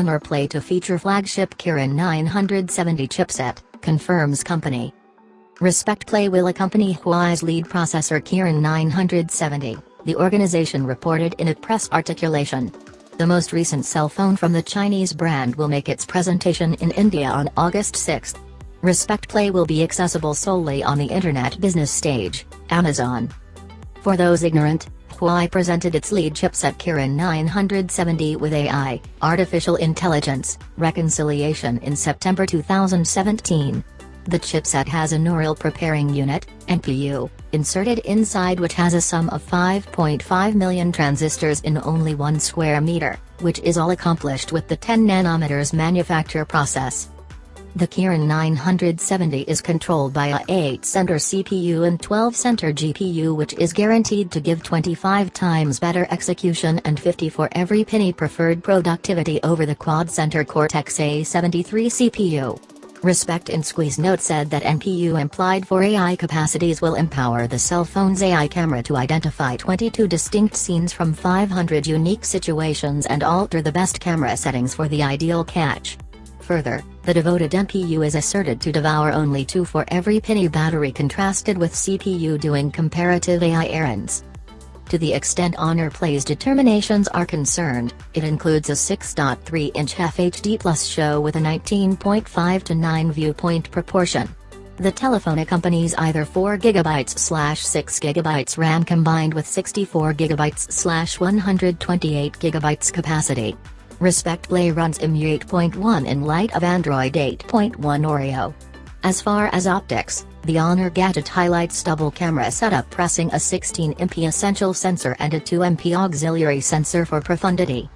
Honor Play to feature flagship Kirin 970 chipset, confirms company. Respect Play will accompany Huawei's lead processor Kirin 970, the organization reported in a press articulation. The most recent cell phone from the Chinese brand will make its presentation in India on August 6. Respect Play will be accessible solely on the Internet business stage, Amazon. For those ignorant, Huawei presented its lead chipset Kirin 970 with AI, artificial intelligence, reconciliation in September 2017. The chipset has a neural preparing unit, NPU, inserted inside which has a sum of 5.5 million transistors in only 1 square meter, which is all accomplished with the 10 nanometers manufacture process. The Kirin 970 is controlled by a 8-center CPU and 12-center GPU which is guaranteed to give 25 times better execution and 50 for every penny preferred productivity over the quad-center Cortex-A73 CPU. Respect in Squeeze Note said that NPU implied for AI capacities will empower the cell phone's AI camera to identify 22 distinct scenes from 500 unique situations and alter the best camera settings for the ideal catch. Further, the devoted NPU is asserted to devour only 2 for every penny battery contrasted with CPU doing comparative AI errands. To the extent Honor Play's determinations are concerned, it includes a 6.3-inch FHD Plus show with a 19.5 to 9 viewpoint proportion. The telephone accompanies either 4GB slash 6GB RAM combined with 64GB slash 128GB capacity. Respect Play runs EMU 8.1 in light of Android 8.1 Oreo. As far as optics, the Honor gadget highlights double camera setup pressing a 16MP essential sensor and a 2MP auxiliary sensor for profundity.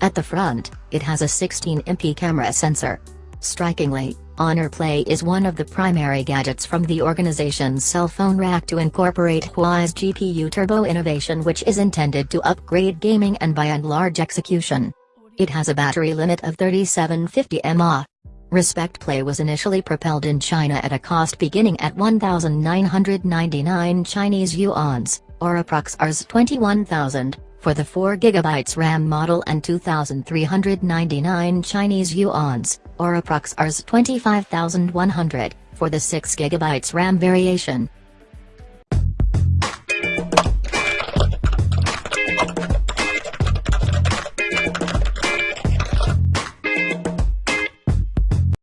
At the front, it has a 16MP camera sensor. Strikingly, Honor Play is one of the primary gadgets from the organization's cell phone rack to incorporate Huawei's GPU Turbo innovation which is intended to upgrade gaming and by and large execution. It has a battery limit of 3750 mAh. Respect Play was initially propelled in China at a cost beginning at 1,999 Chinese yuans, or approx Rs 21,000, for the 4GB RAM model and 2,399 Chinese yuans, or approx Rs 25,100, for the 6GB RAM variation.